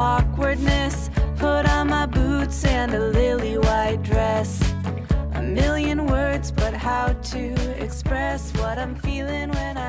awkwardness. Put on my boots and a lily white dress. A million words, but how to express what I'm feeling when I